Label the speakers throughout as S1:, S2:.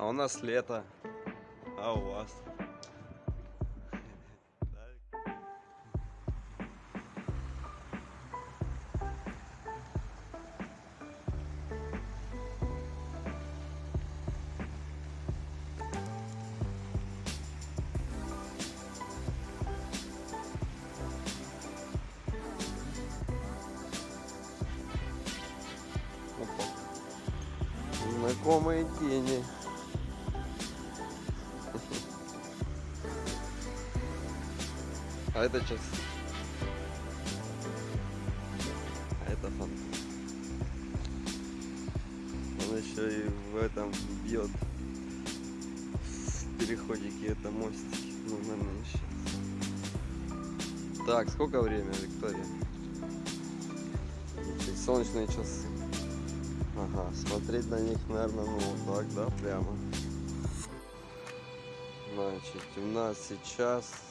S1: А у нас лето. А у вас? Знакомые тени. А это часы. А это фон. Он еще и в этом бьет в переходике это мостик. Ну, наверное, сейчас. Так, сколько время, Виктория? Солнечные часы. Ага, смотреть на них, наверное, ну вот так, да, прямо. Значит, у нас сейчас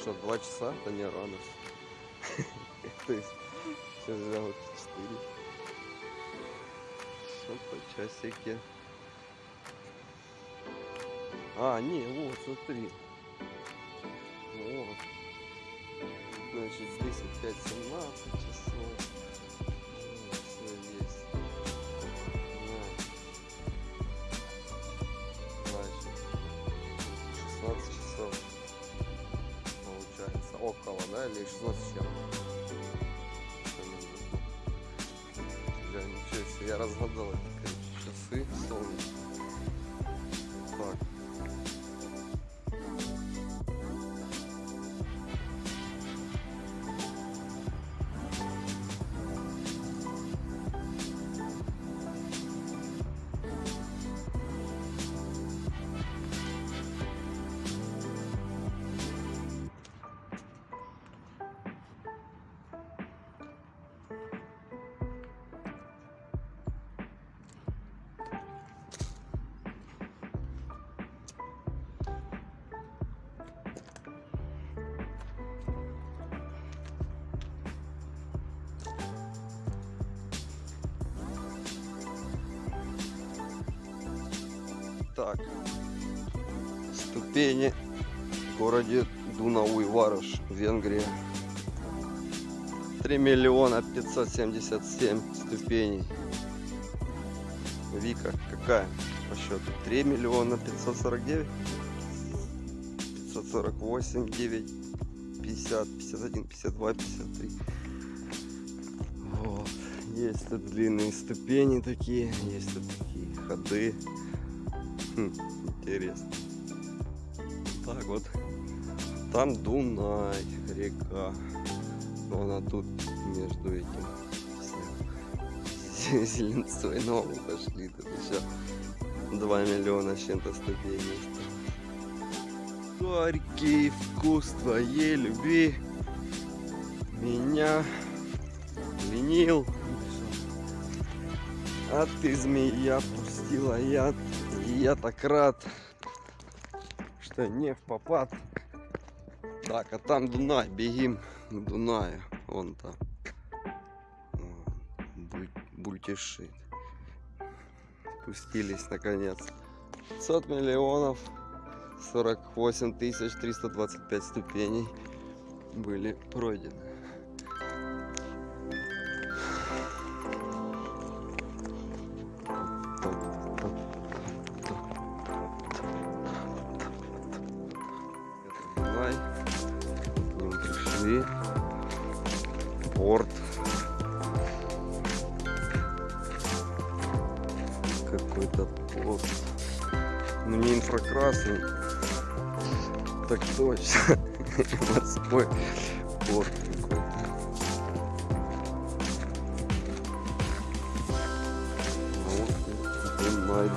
S1: что, два часа? Да не рано. То есть, же вот четыре. Что по часике. А, не, вот, смотри. Вот. Значит, здесь опять 17 часов. Да? Или 16 с чем? Ничего я разгадал эти, часы солнечные. Так. Ступени в городе Дунауй-Варыш, Венгрия. 3 миллиона 577 ступеней. Вика, какая по счету? 3 миллиона 549? 548, 9, 50, 51, 52, 53. Вот. Есть тут длинные ступени такие, есть тут такие ходы. Интересно. Так вот. Там Дунай, река. Но она тут между этим зеленцой. Но мы пошли. Тут еще 2 миллиона с чем-то ступеней. Горький вкус твоей любви меня пленил. А ты, змея, пустила яд. И я так рад, что не в попад. Так, а там Дунай, бегим к Дунаю. Вон там. Буль- Бультишит. Спустились наконец. 500 миллионов 48 тысяч 325 ступеней были пройдены. Пришли. Порт. Какой-то порт. Ну не инфракрасный. Так точно. Морской порт какой-то. Вот, Дунай,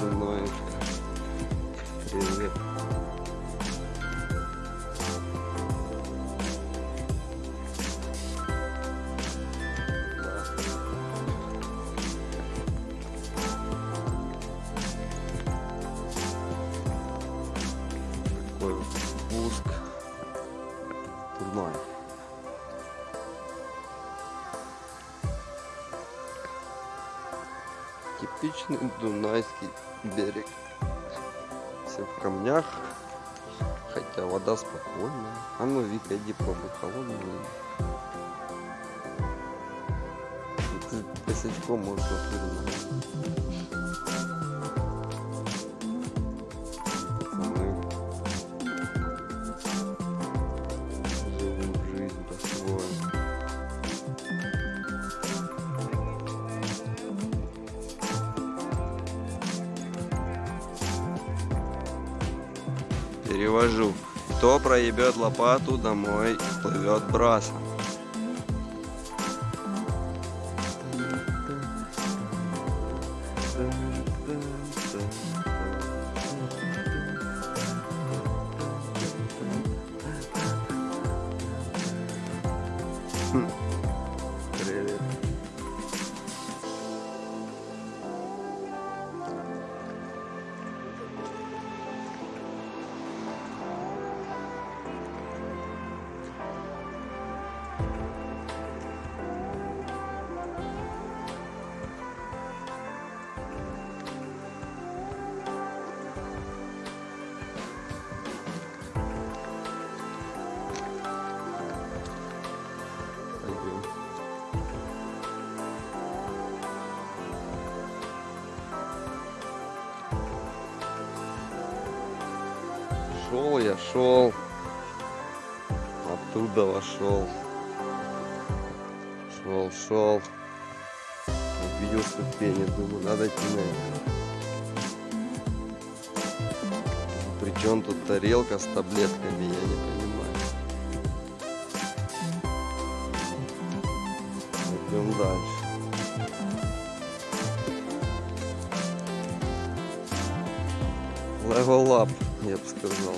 S1: Такой вот спуск. Дунай. Типичный дунайский берег. все в камнях. Хотя вода спокойная. А ну, Вика, иди пробуй холодную. Косячком можешь отвернуть. Перевожу. Кто проебет лопату, домой плывет брасом. Хм. Шел я, шел. Оттуда вошел. Шел, шел. Увидел ступени, думаю, надо идти на это. Причем тут тарелка с таблетками, я не понимаю. Идем дальше. Level up, я бы сказал.